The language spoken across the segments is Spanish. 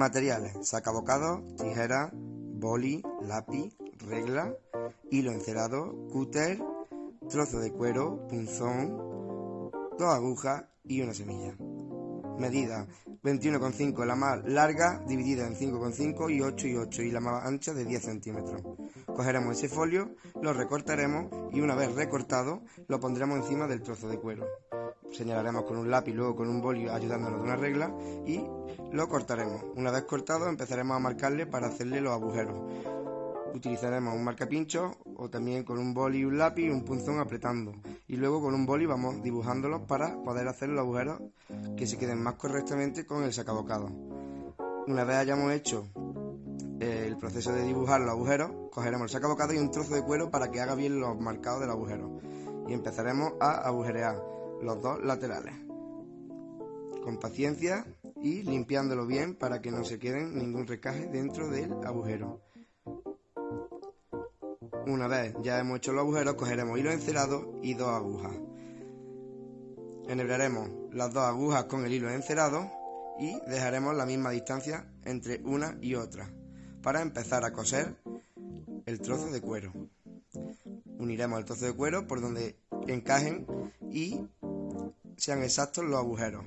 Materiales: sacabocado, tijera, boli, lápiz, regla, hilo encerado, cúter, trozo de cuero, punzón, dos agujas y una semilla. Medida 21,5 la más larga dividida en 5,5 y 8 y 8 y la más ancha de 10 centímetros. Cogeremos ese folio, lo recortaremos y una vez recortado lo pondremos encima del trozo de cuero. Señalaremos con un lápiz, luego con un boli ayudándonos de una regla y lo cortaremos. Una vez cortado empezaremos a marcarle para hacerle los agujeros. Utilizaremos un marcapincho o también con un boli y un lápiz y un punzón apretando. Y luego con un boli vamos dibujándolos para poder hacer los agujeros que se queden más correctamente con el sacabocado. Una vez hayamos hecho eh, el proceso de dibujar los agujeros, cogeremos el sacabocado y un trozo de cuero para que haga bien los marcados del agujero. Y empezaremos a agujerear los dos laterales. Con paciencia y limpiándolo bien para que no se quede ningún recaje dentro del agujero. Una vez ya hemos hecho los agujeros, cogeremos hilo encerado y dos agujas. Enhebraremos las dos agujas con el hilo encerado y dejaremos la misma distancia entre una y otra para empezar a coser el trozo de cuero. Uniremos el trozo de cuero por donde encajen y sean exactos los agujeros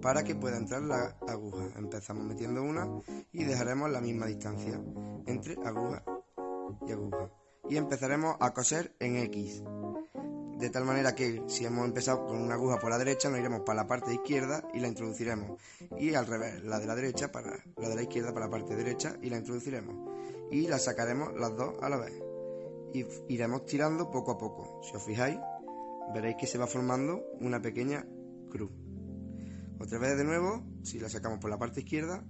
para que pueda entrar la aguja. Empezamos metiendo una y dejaremos la misma distancia entre aguja y aguja. Y empezaremos a coser en X. De tal manera que si hemos empezado con una aguja por la derecha, nos iremos para la parte izquierda y la introduciremos. Y al revés, la de la derecha para la de la izquierda para la parte derecha y la introduciremos. Y la sacaremos las dos a la vez. Y iremos tirando poco a poco. Si os fijáis, veréis que se va formando una pequeña cruz. Otra vez de nuevo, si la sacamos por la parte izquierda,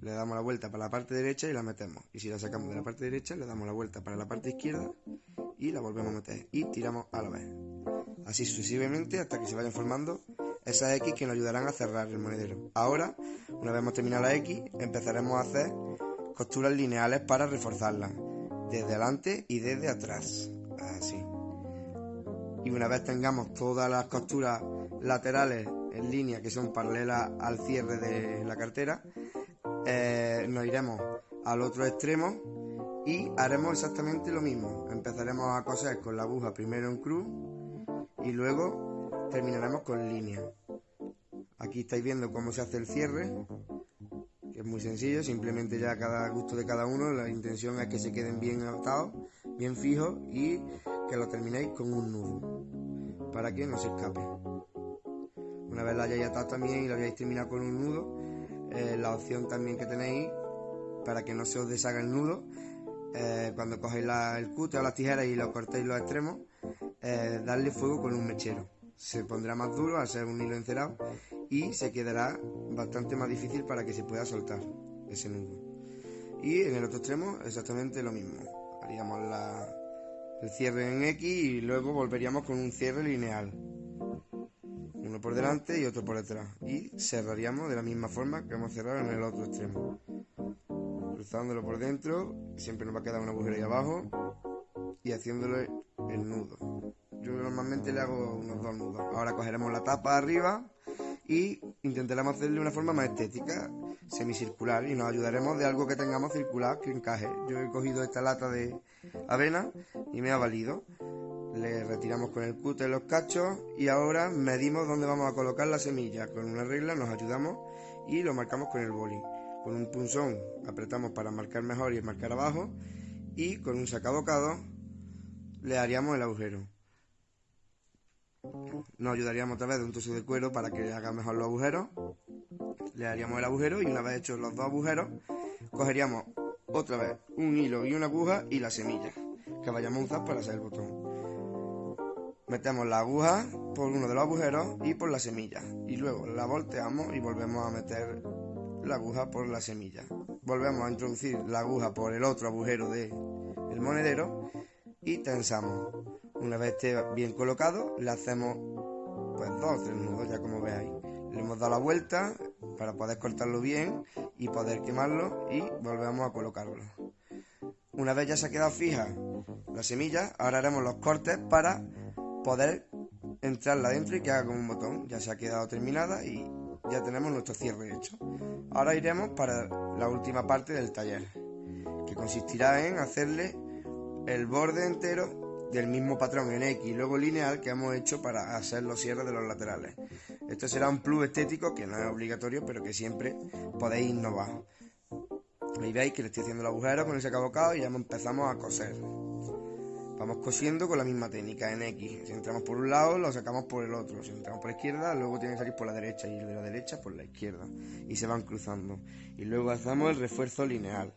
le damos la vuelta para la parte derecha y la metemos. Y si la sacamos de la parte derecha, le damos la vuelta para la parte izquierda y la volvemos a meter. Y tiramos a la vez. Así sucesivamente hasta que se vayan formando esas X que nos ayudarán a cerrar el monedero. Ahora, una vez hemos terminado la X, empezaremos a hacer costuras lineales para reforzarlas. Desde adelante y desde atrás. Así y una vez tengamos todas las costuras laterales en línea que son paralelas al cierre de la cartera, eh, nos iremos al otro extremo y haremos exactamente lo mismo. Empezaremos a coser con la aguja primero en cruz y luego terminaremos con línea. Aquí estáis viendo cómo se hace el cierre, que es muy sencillo, simplemente ya cada gusto de cada uno, la intención es que se queden bien atados, bien fijos y que lo terminéis con un nudo para que no se escape. Una vez la hayáis atado también y lo hayáis terminado con un nudo, eh, la opción también que tenéis para que no se os deshaga el nudo, eh, cuando cogéis el cúter o las tijeras y lo cortéis los extremos, eh, darle fuego con un mechero. Se pondrá más duro al ser un hilo encerado y se quedará bastante más difícil para que se pueda soltar ese nudo. Y en el otro extremo exactamente lo mismo. Haríamos la, el cierre en X y luego volveríamos con un cierre lineal. Uno por delante y otro por detrás. Y cerraríamos de la misma forma que hemos cerrado en el otro extremo. Cruzándolo por dentro, siempre nos va a quedar un agujero ahí abajo y haciéndole el nudo. Yo normalmente le hago unos dos nudos. Ahora cogeremos la tapa arriba y intentaremos hacerle una forma más estética, semicircular, y nos ayudaremos de algo que tengamos circular que encaje. Yo he cogido esta lata de avena y me ha valido. Le retiramos con el cúter los cachos y ahora medimos dónde vamos a colocar la semilla. Con una regla nos ayudamos y lo marcamos con el boli. Con un punzón apretamos para marcar mejor y marcar abajo y con un sacabocado le haríamos el agujero. Nos ayudaríamos otra vez de un trozo de cuero para que haga mejor los agujeros. Le haríamos el agujero y una vez hechos los dos agujeros, cogeríamos otra vez un hilo y una aguja y la semilla que vayamos a usar para hacer el botón. Metemos la aguja por uno de los agujeros y por la semilla. Y luego la volteamos y volvemos a meter la aguja por la semilla. Volvemos a introducir la aguja por el otro agujero del el monedero y tensamos. Una vez esté bien colocado, le hacemos pues dos tres nudos, ya como veáis. Le hemos dado la vuelta para poder cortarlo bien y poder quemarlo y volvemos a colocarlo. Una vez ya se ha quedado fija la semilla, ahora haremos los cortes para poder entrarla dentro y que haga como un botón. Ya se ha quedado terminada y ya tenemos nuestro cierre hecho. Ahora iremos para la última parte del taller, que consistirá en hacerle el borde entero del mismo patrón en X luego lineal que hemos hecho para hacer los cierres de los laterales. Esto será un plus estético que no es obligatorio, pero que siempre podéis innovar. Ahí veis que le estoy haciendo el agujero con ese cabocado y ya empezamos a coser. Vamos cosiendo con la misma técnica en X. Si entramos por un lado, lo sacamos por el otro. Si entramos por la izquierda, luego tiene que salir por la derecha y el de la derecha por la izquierda. Y se van cruzando. Y luego hacemos el refuerzo lineal.